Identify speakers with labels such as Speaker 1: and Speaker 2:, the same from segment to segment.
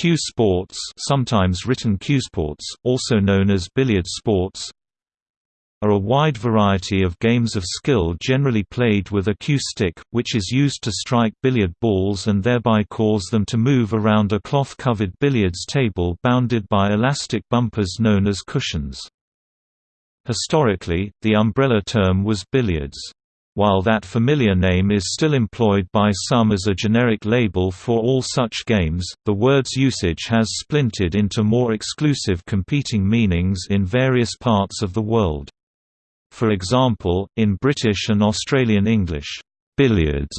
Speaker 1: Cue sports sometimes written cuesports, also known as billiard sports are a wide variety of games of skill generally played with a cue stick, which is used to strike billiard balls and thereby cause them to move around a cloth-covered billiards table bounded by elastic bumpers known as cushions. Historically, the umbrella term was billiards. While that familiar name is still employed by some as a generic label for all such games, the word's usage has splintered into more exclusive competing meanings in various parts of the world. For example, in British and Australian English, billiards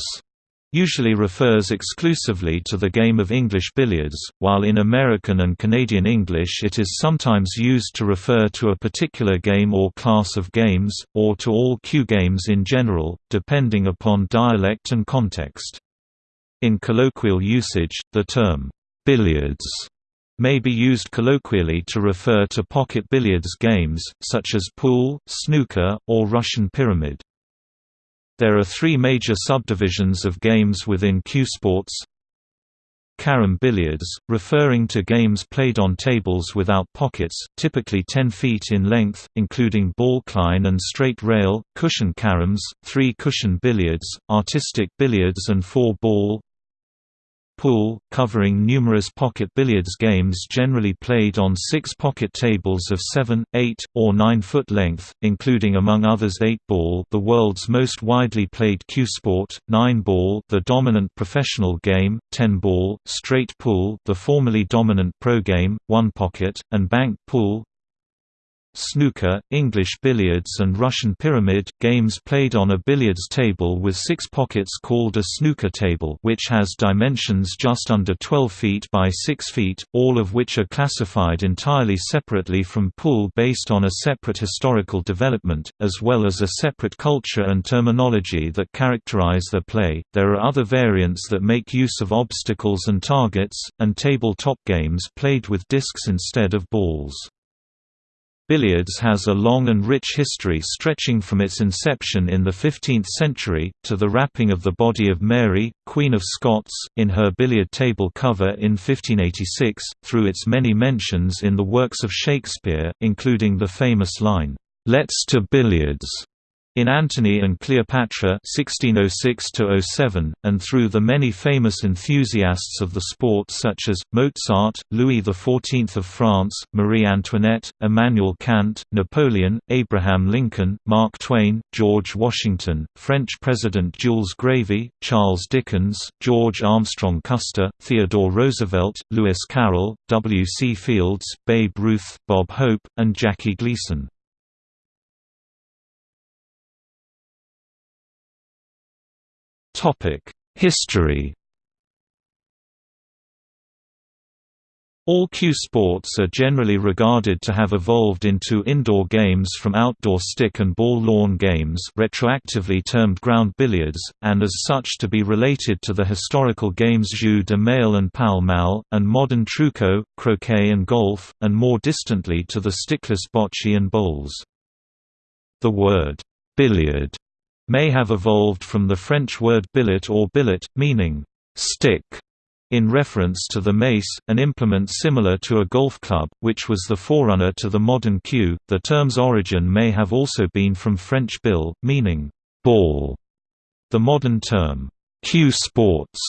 Speaker 1: usually refers exclusively to the game of English billiards, while in American and Canadian English it is sometimes used to refer to a particular game or class of games, or to all cue games in general, depending upon dialect and context. In colloquial usage, the term, billiards may be used colloquially to refer to pocket billiards games, such as pool, snooker, or Russian pyramid. There are three major subdivisions of games within cue sports. Carom billiards, referring to games played on tables without pockets, typically 10 feet in length, including balkline and straight rail, cushion caroms, three cushion billiards, artistic billiards and four-ball, pool, covering numerous pocket billiards games generally played on six pocket tables of 7, 8, or 9 foot length, including among others 8-ball the world's most widely played cue sport, 9-ball the dominant professional game, 10-ball, straight pool the formerly dominant pro game, one pocket, and bank pool, snooker, English billiards and Russian pyramid, games played on a billiards table with six pockets called a snooker table which has dimensions just under 12 feet by 6 feet, all of which are classified entirely separately from pool based on a separate historical development, as well as a separate culture and terminology that characterize their play. There are other variants that make use of obstacles and targets, and tabletop games played with discs instead of balls. Billiards has a long and rich history stretching from its inception in the 15th century, to the wrapping of the body of Mary, Queen of Scots, in her billiard table cover in 1586, through its many mentions in the works of Shakespeare, including the famous line, "'Let's to billiards' In Antony and Cleopatra 1606 and through the many famous enthusiasts of the sport such as, Mozart, Louis XIV of France, Marie Antoinette, Immanuel Kant, Napoleon, Abraham Lincoln, Mark Twain, George Washington, French President Jules Grévy, Charles Dickens, George Armstrong Custer, Theodore Roosevelt, Lewis Carroll, W. C. Fields, Babe Ruth, Bob Hope, and Jackie Gleason. History All cue sports are generally regarded to have evolved into indoor games from outdoor stick and ball lawn games retroactively termed ground billiards, and as such to be related to the historical games jeu de mail and pall-mall, and modern truco, croquet and golf, and more distantly to the stickless bocce and bowls. The word, billiard may have evolved from the French word billet or billet, meaning stick, in reference to the mace, an implement similar to a golf club, which was the forerunner to the modern cue. The term's origin may have also been from French bill, meaning ball. The modern term, cue sports,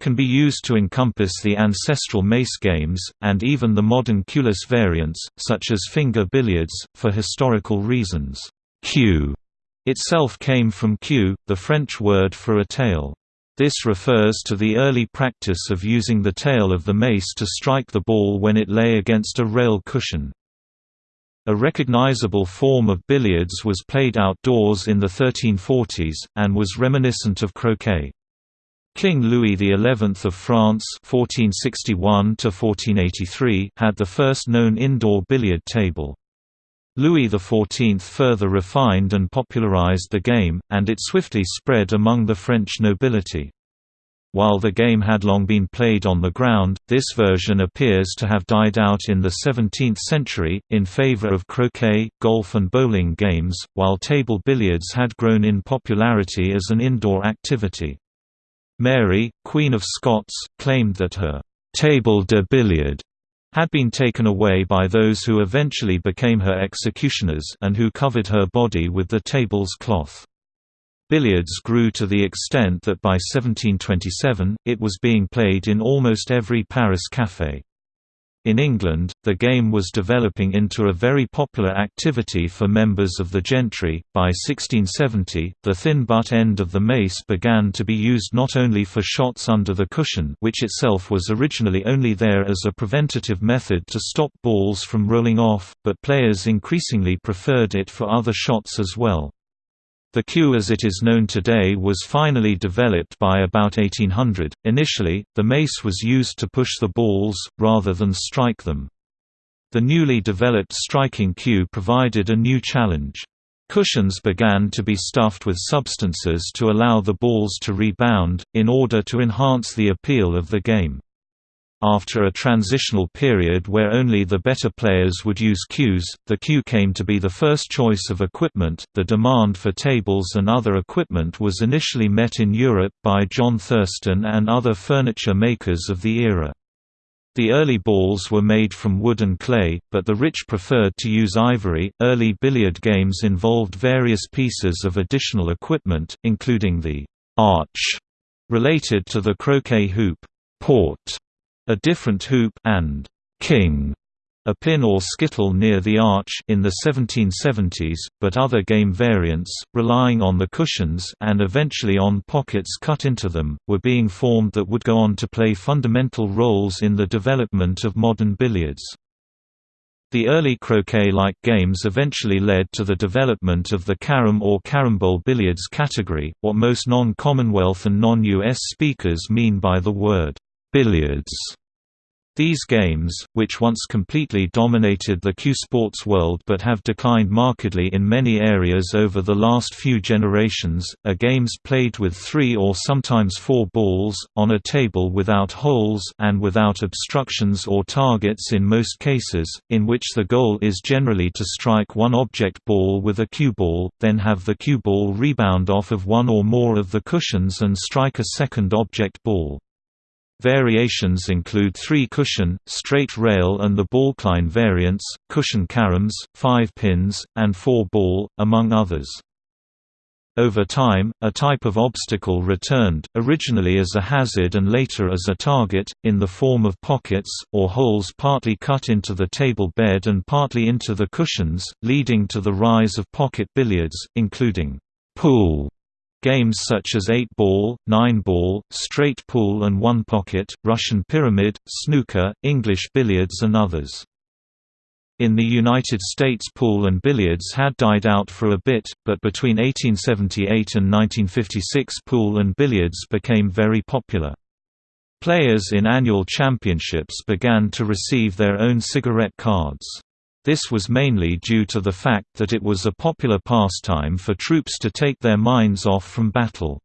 Speaker 1: can be used to encompass the ancestral mace games, and even the modern cueless variants, such as finger billiards, for historical reasons. Cue itself came from queue, the French word for a tail. This refers to the early practice of using the tail of the mace to strike the ball when it lay against a rail cushion. A recognizable form of billiards was played outdoors in the 1340s, and was reminiscent of croquet. King Louis XI of France 1461 had the first known indoor billiard table. Louis XIV further refined and popularized the game, and it swiftly spread among the French nobility. While the game had long been played on the ground, this version appears to have died out in the 17th century, in favor of croquet, golf and bowling games, while table billiards had grown in popularity as an indoor activity. Mary, Queen of Scots, claimed that her table de billard had been taken away by those who eventually became her executioners and who covered her body with the table's cloth. Billiards grew to the extent that by 1727, it was being played in almost every Paris café. In England, the game was developing into a very popular activity for members of the gentry. By 1670, the thin butt end of the mace began to be used not only for shots under the cushion, which itself was originally only there as a preventative method to stop balls from rolling off, but players increasingly preferred it for other shots as well. The cue as it is known today was finally developed by about 1800. Initially, the mace was used to push the balls, rather than strike them. The newly developed striking cue provided a new challenge. Cushions began to be stuffed with substances to allow the balls to rebound, in order to enhance the appeal of the game. After a transitional period where only the better players would use cues, the cue came to be the first choice of equipment. The demand for tables and other equipment was initially met in Europe by John Thurston and other furniture makers of the era. The early balls were made from wood and clay, but the rich preferred to use ivory. Early billiard games involved various pieces of additional equipment, including the arch related to the croquet hoop, port a different hoop and king a pin or skittle near the arch in the 1770s, but other game variants, relying on the cushions and eventually on pockets cut into them, were being formed that would go on to play fundamental roles in the development of modern billiards. The early croquet-like games eventually led to the development of the carom or carambole billiards category, what most non-Commonwealth and non-US speakers mean by the word billiards. These games, which once completely dominated the cue sports world but have declined markedly in many areas over the last few generations, are games played with three or sometimes four balls, on a table without holes and without obstructions or targets in most cases, in which the goal is generally to strike one object ball with a cue ball, then have the cue ball rebound off of one or more of the cushions and strike a second object ball. Variations include three-cushion, straight rail and the balkline variants, cushion caroms, five pins, and four-ball, among others. Over time, a type of obstacle returned, originally as a hazard and later as a target, in the form of pockets, or holes partly cut into the table bed and partly into the cushions, leading to the rise of pocket billiards, including pool Games such as 8-ball, 9-ball, straight pool and one-pocket, Russian pyramid, snooker, English billiards and others. In the United States pool and billiards had died out for a bit, but between 1878 and 1956 pool and billiards became very popular. Players in annual championships began to receive their own cigarette cards. This was mainly due to the fact that it was a popular pastime for troops to take their minds off from battle.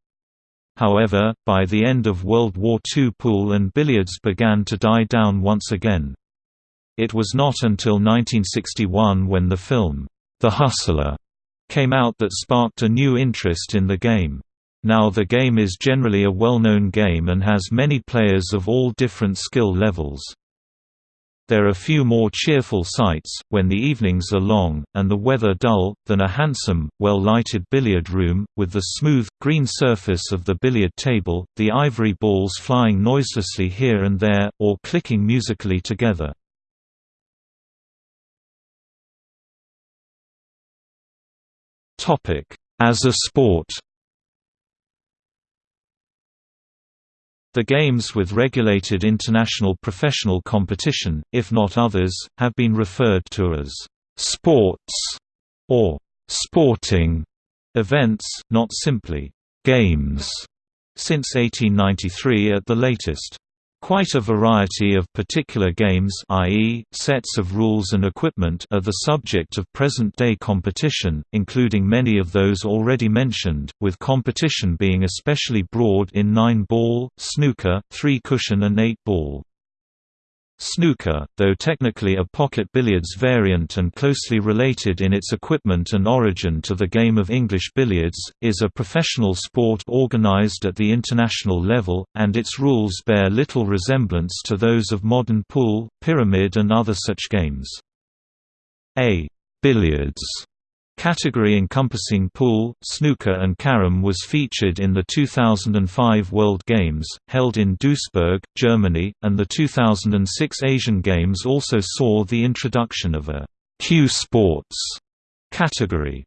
Speaker 1: However, by the end of World War II pool and billiards began to die down once again. It was not until 1961 when the film, The Hustler, came out that sparked a new interest in the game. Now the game is generally a well-known game and has many players of all different skill levels. There are few more cheerful sights, when the evenings are long, and the weather dull, than a handsome, well-lighted billiard room, with the smooth, green surface of the billiard table, the ivory balls flying noiselessly here and there, or clicking musically together. As a sport The games with regulated international professional competition, if not others, have been referred to as «sports» or «sporting» events, not simply «games», since 1893 at the latest. Quite a variety of particular games i.e., sets of rules and equipment are the subject of present-day competition, including many of those already mentioned, with competition being especially broad in 9-ball, snooker, 3-cushion and 8-ball. Snooker, though technically a pocket billiards variant and closely related in its equipment and origin to the game of English billiards, is a professional sport organized at the international level, and its rules bear little resemblance to those of modern pool, pyramid and other such games. A billiards category encompassing pool, snooker and carom was featured in the 2005 World Games, held in Duisburg, Germany, and the 2006 Asian Games also saw the introduction of a cue sports category.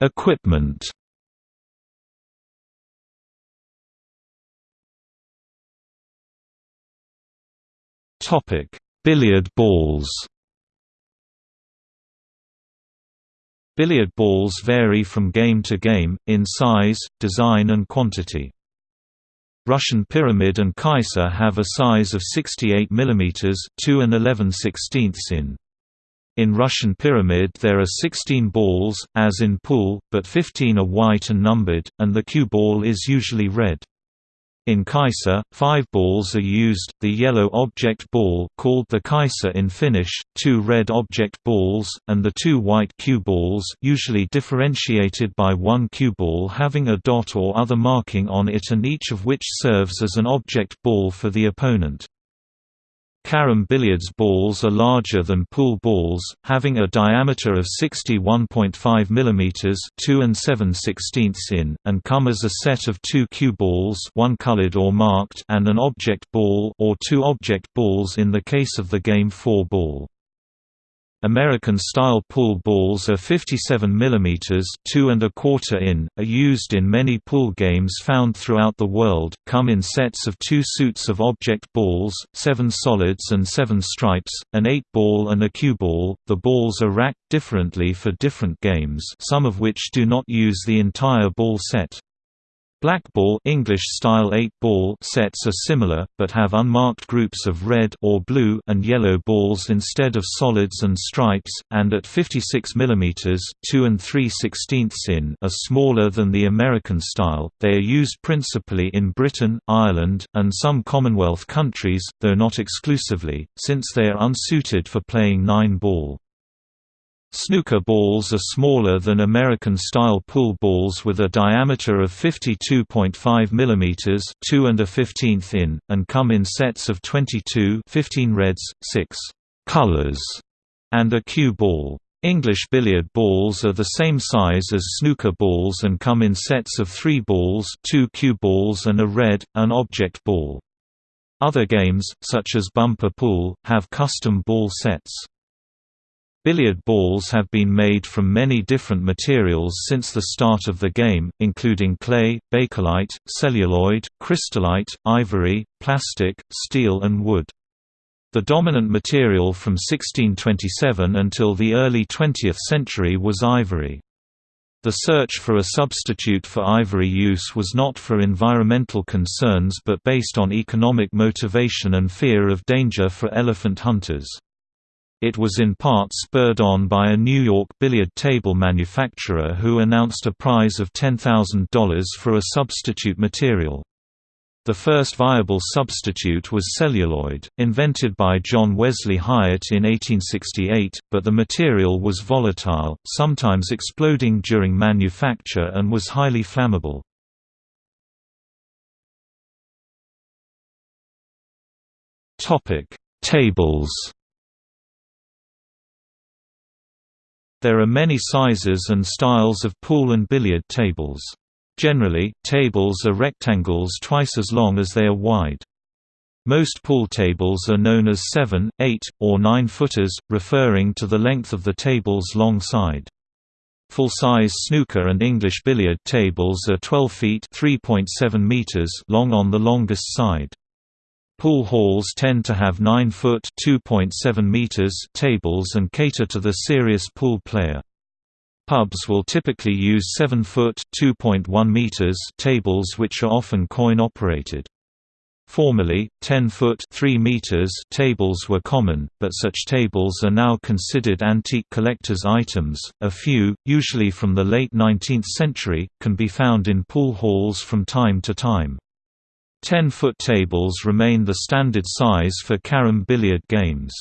Speaker 1: Equipment Topic: Billiard balls. Billiard balls vary from game to game, in size, design and quantity. Russian Pyramid and Kaiser have a size of 68 mm 2 and 11 16ths in. In Russian Pyramid there are 16 balls, as in pool, but 15 are white and numbered, and the cue ball is usually red. In Kaiser, five balls are used, the yellow object ball called the Kaiser in Finnish, two red object balls, and the two white cue balls usually differentiated by one cue ball having a dot or other marking on it and each of which serves as an object ball for the opponent. Carom billiards balls are larger than pool balls, having a diameter of 61.5 mm 2 and 7 16ths in, and come as a set of two cue balls one colored or marked and an object ball or two object balls in the case of the game 4 ball. American-style pool balls are 57 mm 2 and a quarter in, are used in many pool games found throughout the world, come in sets of two suits of object balls, seven solids and seven stripes, an eight ball and a cue ball. The balls are racked differently for different games some of which do not use the entire ball set. Blackball English-style 8-ball sets are similar, but have unmarked groups of red or blue and yellow balls instead of solids and stripes, and at 56 mm 2 and 3 16ths in are smaller than the American style. They are used principally in Britain, Ireland, and some Commonwealth countries, though not exclusively, since they are unsuited for playing 9-ball. Snooker balls are smaller than American-style pool balls with a diameter of 52.5 mm 2 and a 15th in, and come in sets of 22 15 reds, 6 colors, and a cue ball. English billiard balls are the same size as snooker balls and come in sets of three balls two cue balls and a red, an object ball. Other games, such as bumper pool, have custom ball sets. Billiard balls have been made from many different materials since the start of the game, including clay, bakelite, celluloid, crystallite, ivory, plastic, steel and wood. The dominant material from 1627 until the early 20th century was ivory. The search for a substitute for ivory use was not for environmental concerns but based on economic motivation and fear of danger for elephant hunters. It was in part spurred on by a New York billiard table manufacturer who announced a prize of $10,000 for a substitute material. The first viable substitute was celluloid, invented by John Wesley Hyatt in 1868, but the material was volatile, sometimes exploding during manufacture and was highly flammable. Tables There are many sizes and styles of pool and billiard tables. Generally, tables are rectangles twice as long as they are wide. Most pool tables are known as 7, 8, or 9 footers, referring to the length of the table's long side. Full-size snooker and English billiard tables are 12 feet (3.7 meters) long on the longest side. Pool halls tend to have 9-foot meters tables and cater to the serious pool player. Pubs will typically use 7-foot meters tables which are often coin-operated. Formerly, 10-foot (3 meters) tables were common, but such tables are now considered antique collector's items. A few, usually from the late 19th century, can be found in pool halls from time to time. 10-foot tables remain the standard size for carom billiard games.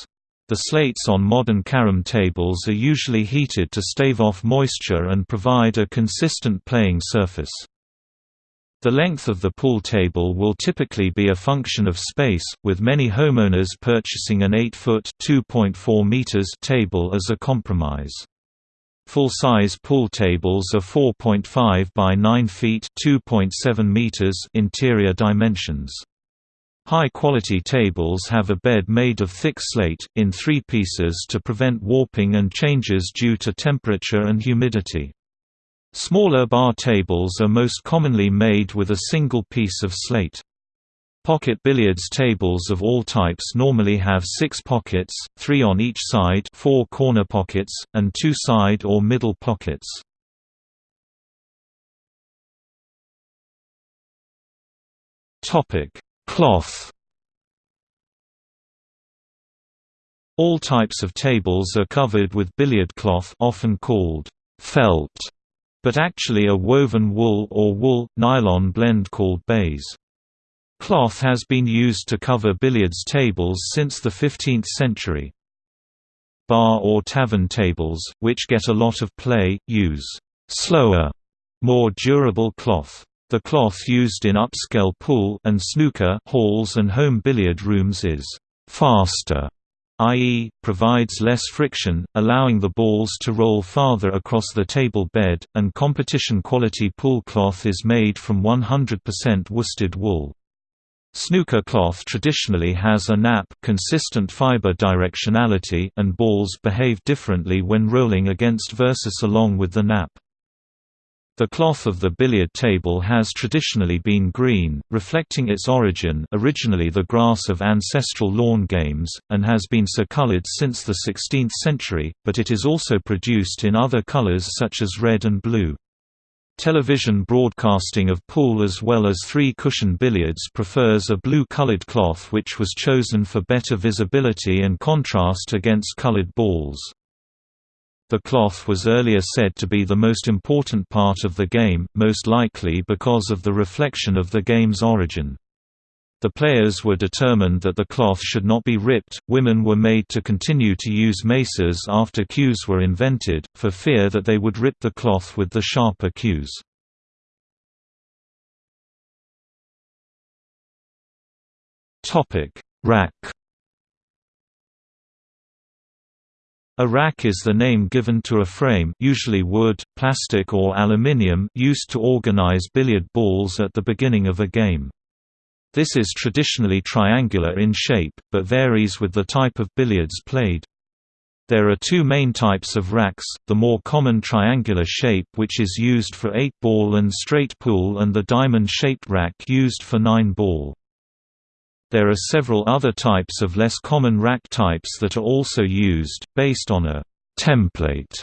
Speaker 1: The slates on modern carom tables are usually heated to stave off moisture and provide a consistent playing surface. The length of the pool table will typically be a function of space, with many homeowners purchasing an 8-foot table as a compromise. Full-size pool tables are 4.5 by 9 feet (2.7 meters interior dimensions. High-quality tables have a bed made of thick slate, in three pieces to prevent warping and changes due to temperature and humidity. Smaller bar tables are most commonly made with a single piece of slate. Pocket billiards tables of all types normally have six pockets, three on each side four corner pockets, and two side or middle pockets. Cloth All types of tables are covered with billiard cloth often called felt, but actually a woven wool or wool, nylon blend called baize. Cloth has been used to cover billiards tables since the 15th century. Bar or tavern tables, which get a lot of play, use slower, more durable cloth. The cloth used in upscale pool and snooker halls and home billiard rooms is faster, i.e., provides less friction, allowing the balls to roll farther across the table bed, and competition quality pool cloth is made from 100% worsted wool. Snooker cloth traditionally has a nap consistent fiber directionality and balls behave differently when rolling against versus along with the nap. The cloth of the billiard table has traditionally been green, reflecting its origin originally the grass of ancestral lawn games, and has been so colored since the 16th century, but it is also produced in other colors such as red and blue. Television broadcasting of pool as well as three-cushion billiards prefers a blue-colored cloth which was chosen for better visibility and contrast against colored balls. The cloth was earlier said to be the most important part of the game, most likely because of the reflection of the game's origin. The players were determined that the cloth should not be ripped. Women were made to continue to use maces after cues were invented, for fear that they would rip the cloth with the sharper cues. Topic: Rack A rack is the name given to a frame usually wood, plastic or aluminium used to organize billiard balls at the beginning of a game. This is traditionally triangular in shape, but varies with the type of billiards played. There are two main types of racks, the more common triangular shape which is used for 8-ball and straight pool and the diamond-shaped rack used for 9-ball. There are several other types of less common rack types that are also used, based on a «template»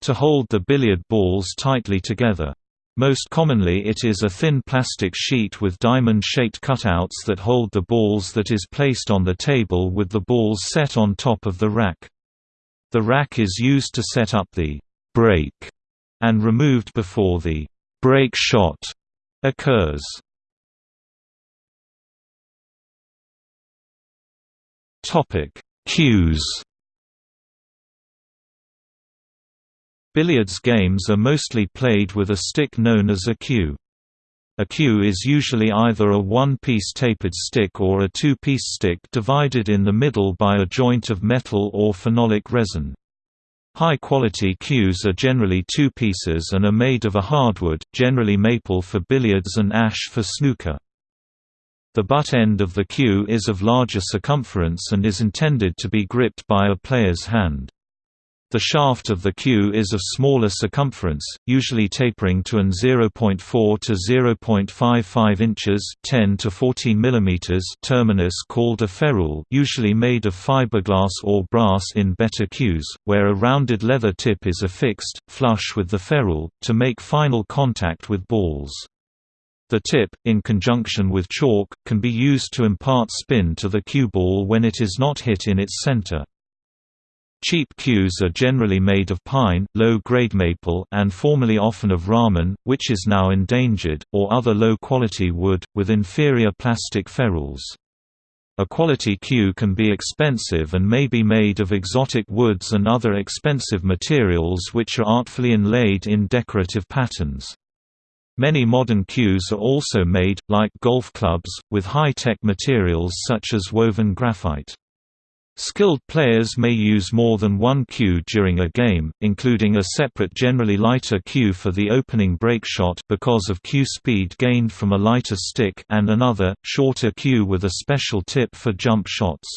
Speaker 1: to hold the billiard balls tightly together. Most commonly it is a thin plastic sheet with diamond-shaped cutouts that hold the balls that is placed on the table with the balls set on top of the rack. The rack is used to set up the «break» and removed before the «break shot» occurs. Cues. Billiards games are mostly played with a stick known as a cue. A cue is usually either a one-piece tapered stick or a two-piece stick divided in the middle by a joint of metal or phenolic resin. High-quality cues are generally two pieces and are made of a hardwood, generally maple for billiards and ash for snooker. The butt end of the cue is of larger circumference and is intended to be gripped by a player's hand. The shaft of the cue is of smaller circumference, usually tapering to an 0.4 to 0.55 inches 10 to 14 mm terminus called a ferrule usually made of fiberglass or brass in better cues, where a rounded leather tip is affixed, flush with the ferrule, to make final contact with balls. The tip, in conjunction with chalk, can be used to impart spin to the cue ball when it is not hit in its center. Cheap cues are generally made of pine, low-grade maple and formerly often of ramin, which is now endangered, or other low-quality wood, with inferior plastic ferrules. A quality cue can be expensive and may be made of exotic woods and other expensive materials which are artfully inlaid in decorative patterns. Many modern cues are also made, like golf clubs, with high-tech materials such as woven graphite. Skilled players may use more than one cue during a game, including a separate generally lighter cue for the opening break shot because of cue speed gained from a lighter stick and another, shorter cue with a special tip for jump shots.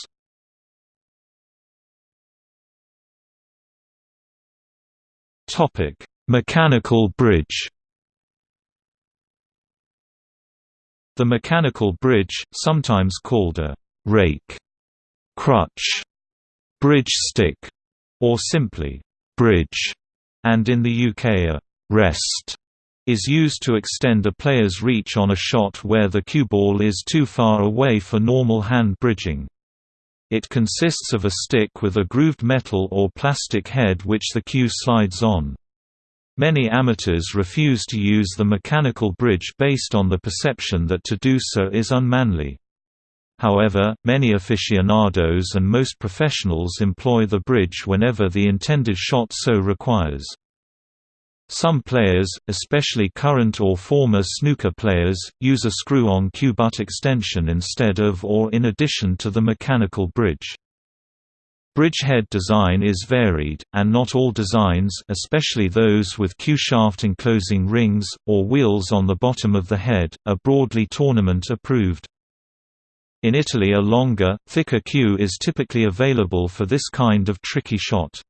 Speaker 1: Mechanical bridge The mechanical bridge, sometimes called a rake crutch, bridge stick, or simply bridge, and in the UK a rest is used to extend a player's reach on a shot where the cue ball is too far away for normal hand bridging. It consists of a stick with a grooved metal or plastic head which the cue slides on. Many amateurs refuse to use the mechanical bridge based on the perception that to do so is unmanly. However, many aficionados and most professionals employ the bridge whenever the intended shot so requires. Some players, especially current or former snooker players, use a screw-on cue butt extension instead of or in addition to the mechanical bridge. Bridge head design is varied, and not all designs especially those with cue shaft enclosing rings, or wheels on the bottom of the head, are broadly tournament approved. In Italy a longer, thicker cue is typically available for this kind of tricky shot.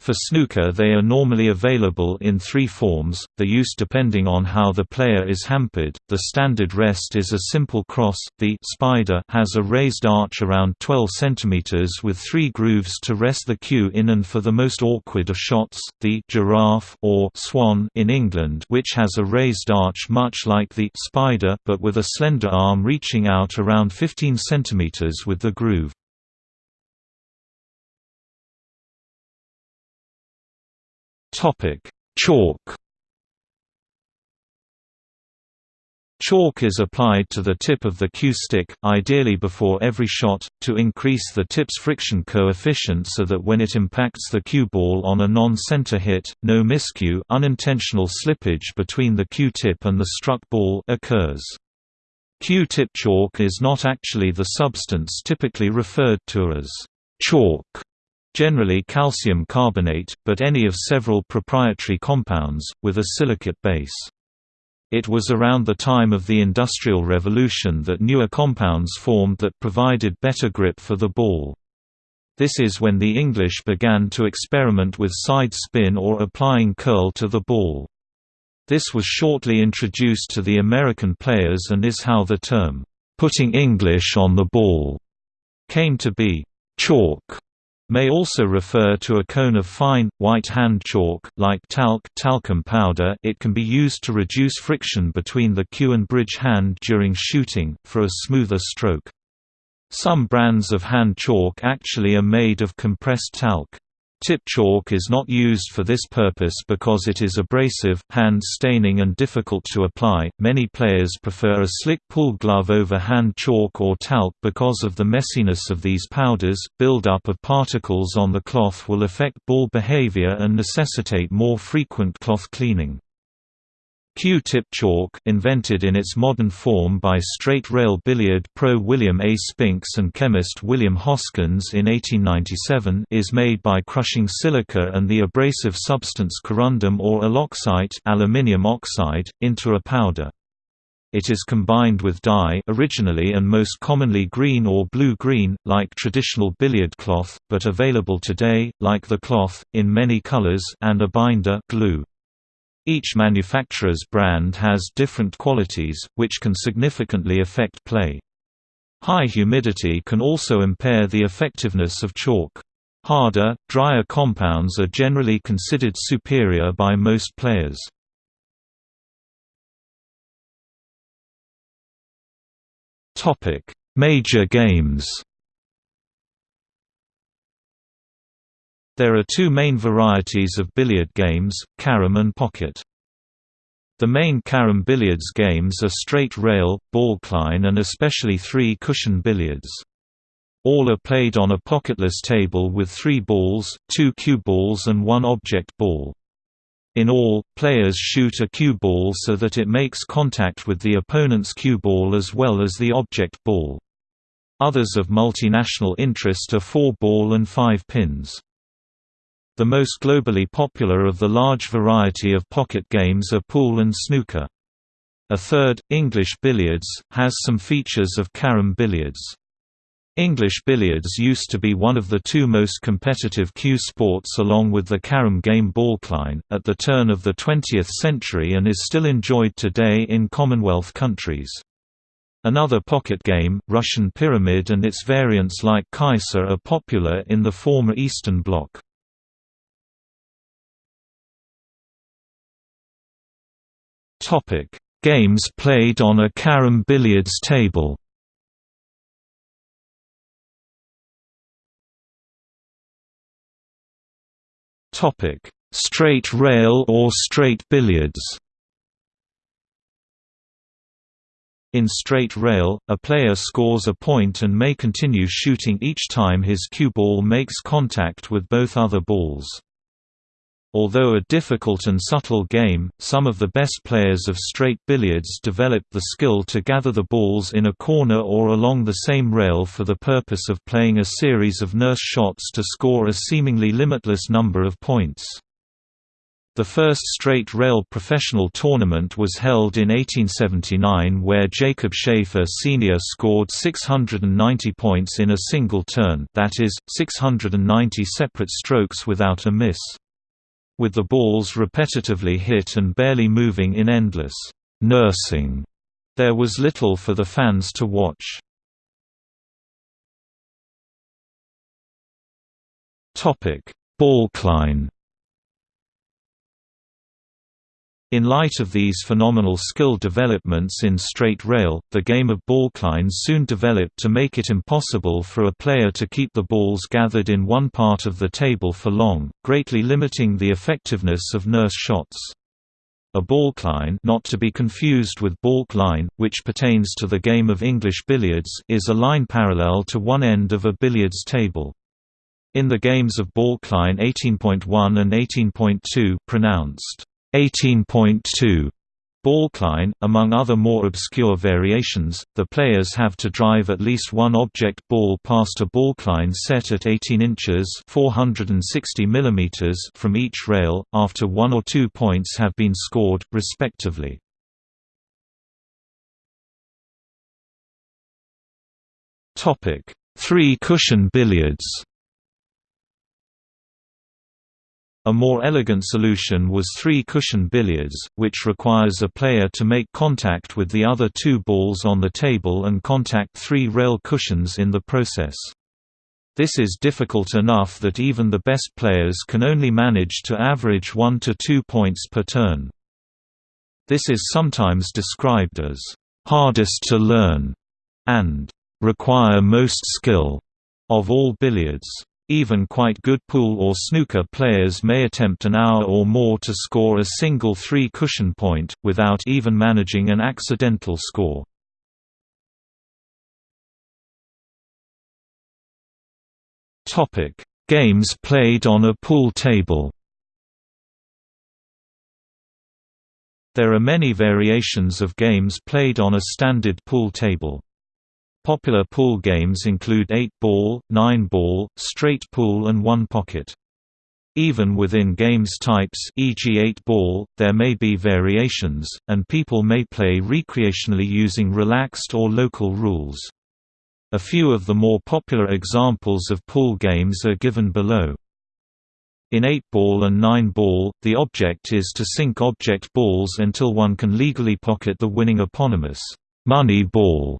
Speaker 1: For snooker they are normally available in three forms, the use depending on how the player is hampered. The standard rest is a simple cross, the spider has a raised arch around 12 cm with three grooves to rest the cue in and for the most awkward of shots, the giraffe or swan in England which has a raised arch much like the spider but with a slender arm reaching out around 15 cm with the groove. Chalk. Chalk is applied to the tip of the cue stick, ideally before every shot, to increase the tip's friction coefficient so that when it impacts the cue ball on a non-center hit, no miscue unintentional slippage between the cue tip and the struck ball occurs. Cue-tip chalk is not actually the substance typically referred to as chalk generally calcium carbonate, but any of several proprietary compounds, with a silicate base. It was around the time of the Industrial Revolution that newer compounds formed that provided better grip for the ball. This is when the English began to experiment with side spin or applying curl to the ball. This was shortly introduced to the American players and is how the term, "'putting English on the ball' came to be. Chalk may also refer to a cone of fine, white hand chalk, like talc talcum powder it can be used to reduce friction between the cue and bridge hand during shooting, for a smoother stroke. Some brands of hand chalk actually are made of compressed talc. Tip chalk is not used for this purpose because it is abrasive, hand staining and difficult to apply. Many players prefer a slick pull glove over hand chalk or talc because of the messiness of these powders. Build-up of particles on the cloth will affect ball behavior and necessitate more frequent cloth cleaning. Cue-tip chalk invented in its modern form by straight-rail billiard pro William A. Spinks and chemist William Hoskins in 1897 is made by crushing silica and the abrasive substance corundum or aloxite aluminium oxide, into a powder. It is combined with dye originally and most commonly green or blue-green, like traditional billiard cloth, but available today, like the cloth, in many colors and a binder glue. Each manufacturer's brand has different qualities, which can significantly affect play. High humidity can also impair the effectiveness of chalk. Harder, drier compounds are generally considered superior by most players. Major games There are two main varieties of billiard games, carom and pocket. The main carom billiards games are straight rail, balkline and especially three-cushion billiards. All are played on a pocketless table with three balls, two cue balls and one object ball. In all, players shoot a cue ball so that it makes contact with the opponent's cue ball as well as the object ball. Others of multinational interest are four ball and five pins. The most globally popular of the large variety of pocket games are pool and snooker. A third, English billiards, has some features of carom billiards. English billiards used to be one of the two most competitive cue sports along with the carom game balkline, at the turn of the 20th century and is still enjoyed today in Commonwealth countries. Another pocket game, Russian Pyramid and its variants like Kaiser are popular in the former Eastern Bloc. Topic: Games played on a carom billiards table. Topic: Straight rail or straight billiards. In straight rail, a player scores a point and may continue shooting each time his cue ball makes contact with both other balls. Although a difficult and subtle game, some of the best players of straight billiards developed the skill to gather the balls in a corner or along the same rail for the purpose of playing a series of nurse shots to score a seemingly limitless number of points. The first straight rail professional tournament was held in 1879 where Jacob Schaefer Sr. scored 690 points in a single turn that is, 690 separate strokes without a miss with the balls repetitively hit and barely moving in endless nursing. There was little for the fans to watch. Topic: Balkline In light of these phenomenal skill developments in straight rail, the game of balkline soon developed to make it impossible for a player to keep the balls gathered in one part of the table for long, greatly limiting the effectiveness of nurse shots. A balkline not to be confused with balk line, which pertains to the game of English billiards is a line parallel to one end of a billiards table. In the games of balkline 18.1 and 18.2 pronounced 18.2 Balkline, among other more obscure variations, the players have to drive at least one object ball past a balkline set at 18 inches 460 mm from each rail, after one or two points have been scored, respectively. Three-cushion billiards A more elegant solution was three-cushion billiards, which requires a player to make contact with the other two balls on the table and contact three rail cushions in the process. This is difficult enough that even the best players can only manage to average one to two points per turn. This is sometimes described as, "...hardest to learn", and "...require most skill", of all billiards. Even quite good pool or snooker players may attempt an hour or more to score a single three-cushion point, without even managing an accidental score. Games played on a pool table There are many variations of games played on a standard pool table. Popular pool games include 8-ball, 9-ball, straight pool and one-pocket. Even within games types e.g. 8-ball, there may be variations, and people may play recreationally using relaxed or local rules. A few of the more popular examples of pool games are given below. In 8-ball and 9-ball, the object is to sink object balls until one can legally pocket the winning eponymous money ball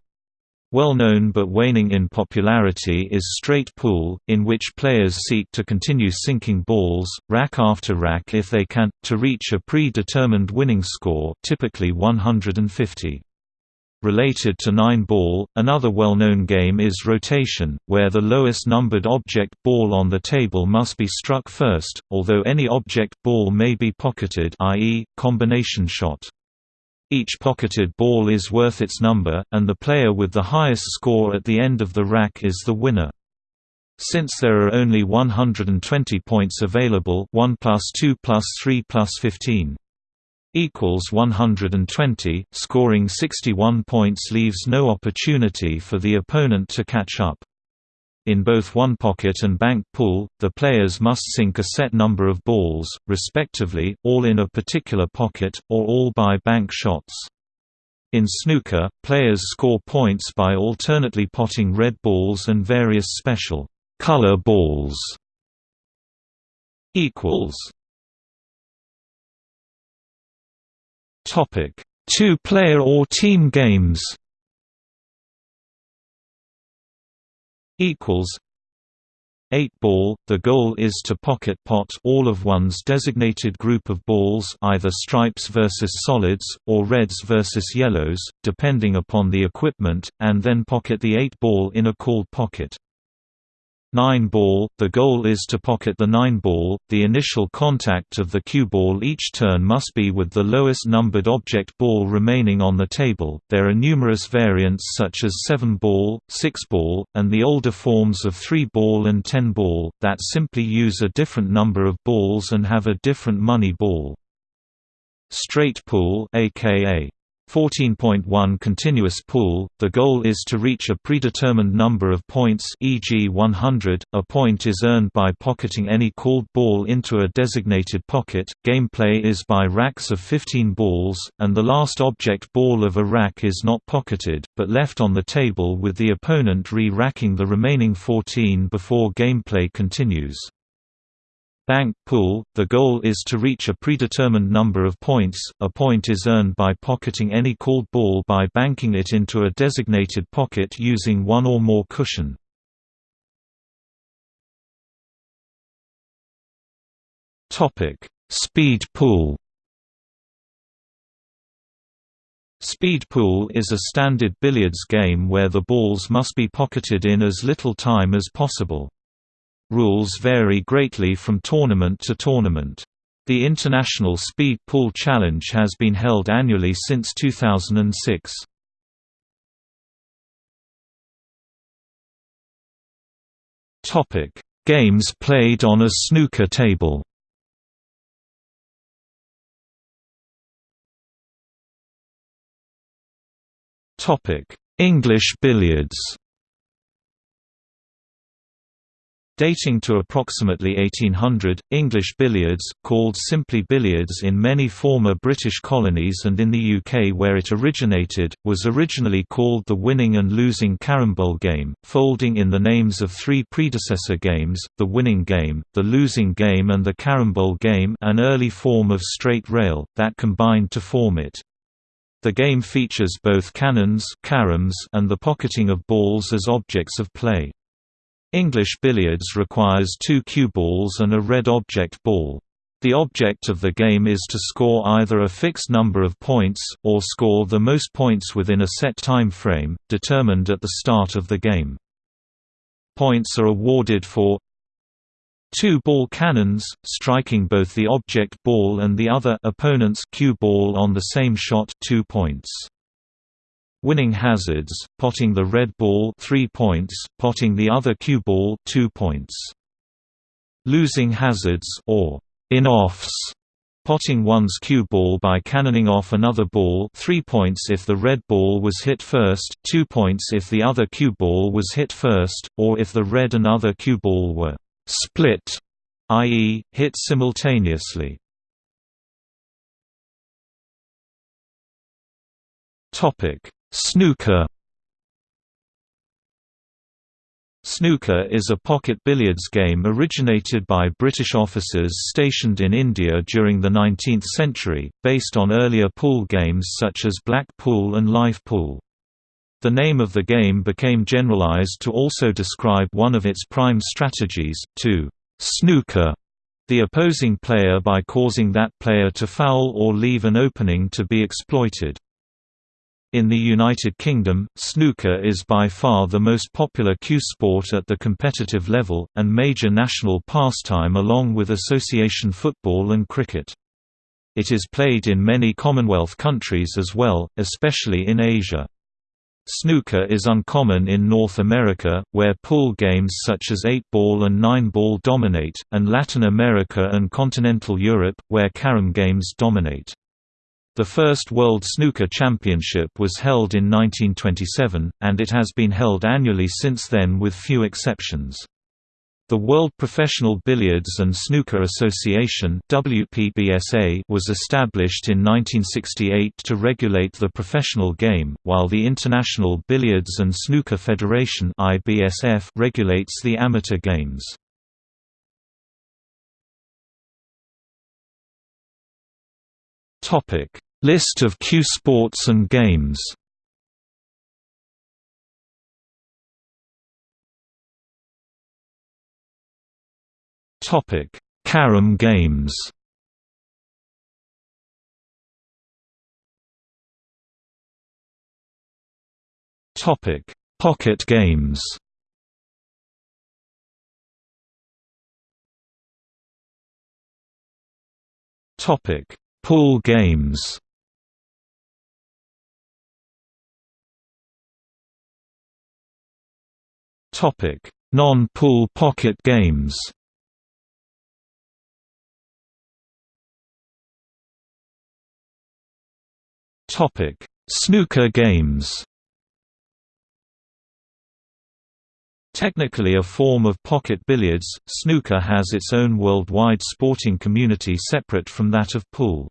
Speaker 1: well known but waning in popularity is straight pool, in which players seek to continue sinking balls, rack after rack if they can, to reach a pre-determined winning score typically 150. Related to nine-ball, another well-known game is rotation, where the lowest numbered object ball on the table must be struck first, although any object ball may be pocketed i.e., combination shot. Each pocketed ball is worth its number, and the player with the highest score at the end of the rack is the winner. Since there are only 120 points available 1 plus 2 plus 3 plus 15 equals 120, scoring 61 points leaves no opportunity for the opponent to catch up. In both one pocket and bank pool, the players must sink a set number of balls, respectively, all in a particular pocket, or all by bank shots. In snooker, players score points by alternately potting red balls and various special color balls. equals Topic: Two-player or team games. Equals. 8 ball – The goal is to pocket pot all of one's designated group of balls either stripes versus solids, or reds versus yellows, depending upon the equipment, and then pocket the 8 ball in a called pocket. 9 ball, the goal is to pocket the 9 ball, the initial contact of the cue ball each turn must be with the lowest numbered object ball remaining on the table. There are numerous variants such as 7 ball, 6 ball, and the older forms of 3 ball and 10 ball, that simply use a different number of balls and have a different money ball. Straight pool aka 14.1 Continuous pool – The goal is to reach a predetermined number of points e.g. 100, a point is earned by pocketing any called ball into a designated pocket, gameplay is by racks of 15 balls, and the last object ball of a rack is not pocketed, but left on the table with the opponent re-racking the remaining 14 before gameplay continues. Bank pool – The goal is to reach a predetermined number of points, a point is earned by pocketing any called ball by banking it into a designated pocket using one or more cushion. Speed pool Speed pool is a standard billiards game where the balls must be pocketed in as little time as possible. Rules vary greatly from tournament to tournament. The International Speed Pool Challenge has been held annually since 2006. Topic: Games played on a snooker table. Topic: English billiards. Dating to approximately 1800, English billiards, called simply billiards in many former British colonies and in the UK where it originated, was originally called the winning and losing carambole game, folding in the names of three predecessor games, the winning game, the losing game and the carambole game an early form of straight rail, that combined to form it. The game features both cannons and the pocketing of balls as objects of play. English billiards requires two cue balls and a red object ball. The object of the game is to score either a fixed number of points, or score the most points within a set time frame, determined at the start of the game. Points are awarded for two ball cannons, striking both the object ball and the other opponent's cue ball on the same shot 2 points. Winning hazards, potting the red ball 3 points, potting the other cue ball 2 points. Losing hazards or in-offs, potting one's cue ball by cannoning off another ball 3 points if the red ball was hit first, 2 points if the other cue ball was hit first, or if the red and other cue ball were split, i.e., hit simultaneously. Snooker Snooker is a pocket billiards game originated by British officers stationed in India during the 19th century, based on earlier pool games such as black pool and live pool. The name of the game became generalized to also describe one of its prime strategies, to snooker the opposing player by causing that player to foul or leave an opening to be exploited. In the United Kingdom, snooker is by far the most popular cue sport at the competitive level, and major national pastime along with association football and cricket. It is played in many Commonwealth countries as well, especially in Asia. Snooker is uncommon in North America, where pool games such as 8-ball and 9-ball dominate, and Latin America and continental Europe, where carom games dominate. The first World Snooker Championship was held in 1927, and it has been held annually since then with few exceptions. The World Professional Billiards and Snooker Association WPBSA was established in 1968 to regulate the professional game, while the International Billiards and Snooker Federation IBSF regulates the amateur games. Topic: List of cue sports and games. Topic: Carom games. Topic: Pocket games. Topic: Pool games. Topic Non-pool pocket games. Topic: Snooker games Technically a form of pocket billiards, snooker has its own worldwide sporting community separate from that of pool.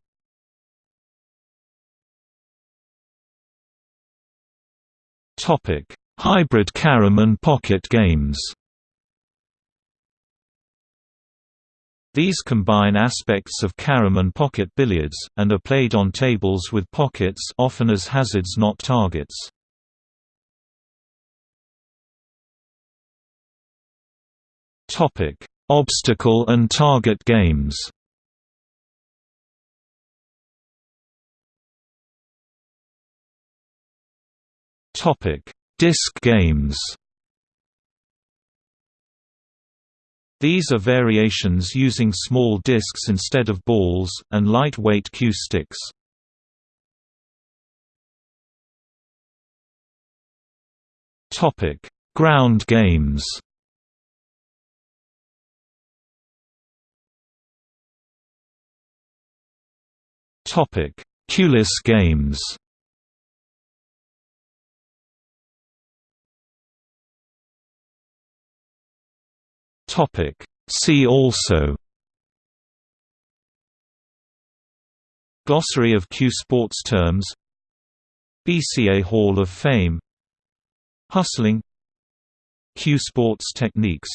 Speaker 1: Hybrid carom and pocket games These combine aspects of carom and pocket billiards, and are played on tables with pockets often as hazards not targets. Topic: Obstacle and target games. Topic: Disc games. These are variations using small discs instead of balls, and lightweight cue sticks. Ground games Topic: Cueless games. Topic: See also. Glossary of cue sports terms BCA Hall of Fame Hustling cue sports techniques